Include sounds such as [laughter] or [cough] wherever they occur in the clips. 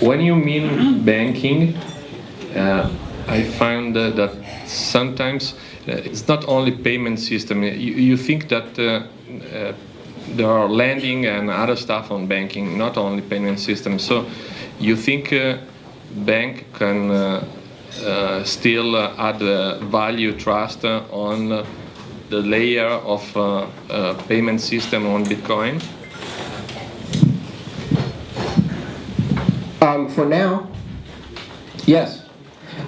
when you mean banking, uh, I find that sometimes uh, it's not only payment system. You, you think that uh, uh, there are lending and other stuff on banking, not only payment system. So you think uh, bank can still add value trust on the layer of payment system on Bitcoin? Um, for now, yes.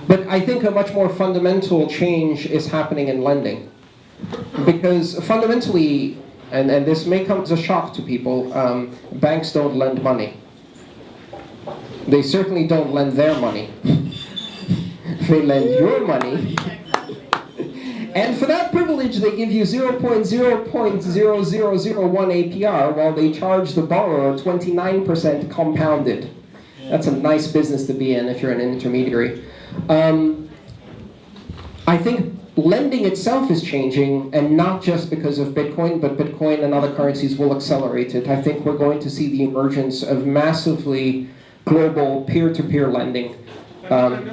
But I think a much more fundamental change is happening in lending. Because fundamentally, and, and this may come as a shock to people, um, banks don't lend money. They certainly don't lend their money. [laughs] they lend your money. [laughs] And for that privilege, they give you 0.0.0001 APR while they charge the borrower 29% compounded. That's a nice business to be in if you're an intermediary. Um, I think lending itself is changing, and not just because of Bitcoin, but Bitcoin and other currencies will accelerate it. I think we're going to see the emergence of massively global peer-to-peer -peer lending. Um,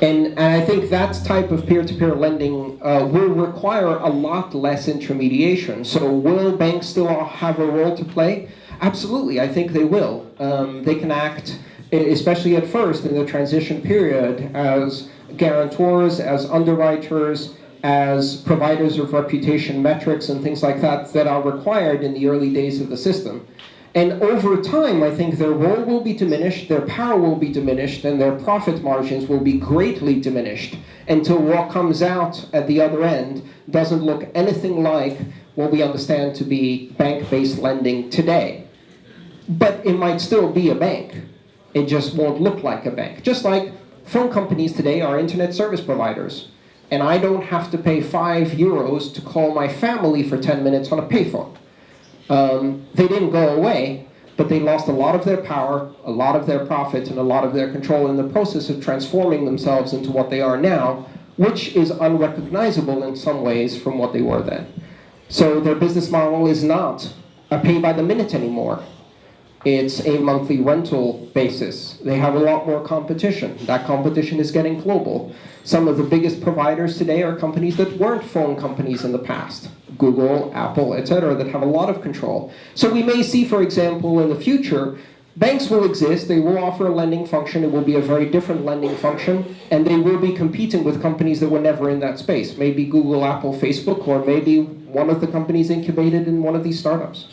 and, and, I think that type of peer-to-peer -peer lending uh, will require a lot less intermediation. So will banks still have a role to play? Absolutely, I think they will. Um, they can act, especially at first in the transition period, as guarantors, as underwriters, as providers of reputation metrics and things like that that are required in the early days of the system. And over time, I think their role will be diminished, their power will be diminished, and their profit margins will be greatly diminished until what comes out at the other end doesn't look anything like what we understand to be bank-based lending today but it might still be a bank. It just won't look like a bank. Just like phone companies today are internet service providers. And I don't have to pay five euros to call my family for 10 minutes on a payphone. Um, they didn't go away, but they lost a lot of their power, a lot of their profit, and a lot of their control in the process of transforming themselves into what they are now, which is unrecognizable in some ways from what they were then. So their business model is not a pay by the minute anymore. It's a monthly rental basis. They have a lot more competition. That competition is getting global. Some of the biggest providers today are companies that weren't phone companies in the past. Google, Apple, etc., that have a lot of control. So we may see, for example, in the future, banks will exist, they will offer a lending function, it will be a very different lending function, and they will be competing with companies that were never in that space. Maybe Google, Apple, Facebook, or maybe one of the companies incubated in one of these startups.